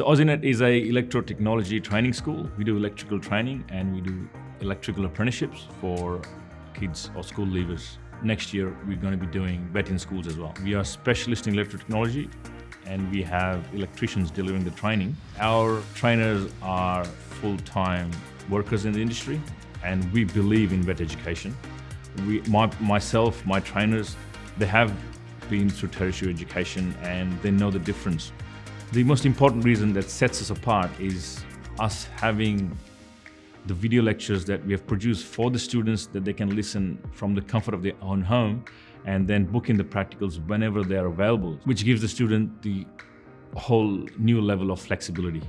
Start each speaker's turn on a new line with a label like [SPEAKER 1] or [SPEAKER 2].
[SPEAKER 1] So Aussinet is a electro technology training school. We do electrical training and we do electrical apprenticeships for kids or school leavers. Next year, we're going to be doing vet in schools as well. We are specialists in electro technology and we have electricians delivering the training. Our trainers are full-time workers in the industry and we believe in vet education. We, my, myself, my trainers, they have been through tertiary education and they know the difference. The most important reason that sets us apart is us having the video lectures that we have produced for the students that they can listen from the comfort of their own home and then book in the practicals whenever they are available, which gives the student the whole new level of flexibility.